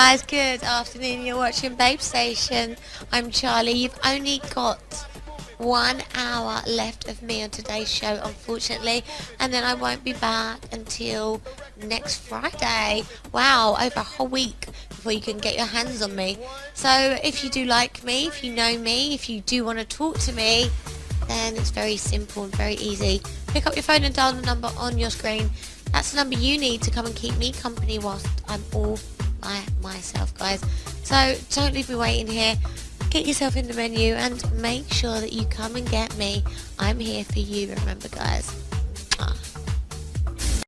guys, good afternoon. You're watching Babe Station. I'm Charlie. You've only got one hour left of me on today's show, unfortunately, and then I won't be back until next Friday. Wow, over a whole week before you can get your hands on me. So if you do like me, if you know me, if you do want to talk to me, then it's very simple and very easy. Pick up your phone and dial the number on your screen. That's the number you need to come and keep me company whilst I'm all by myself, guys. So don't leave me waiting here. Get yourself in the menu and make sure that you come and get me. I'm here for you, remember, guys.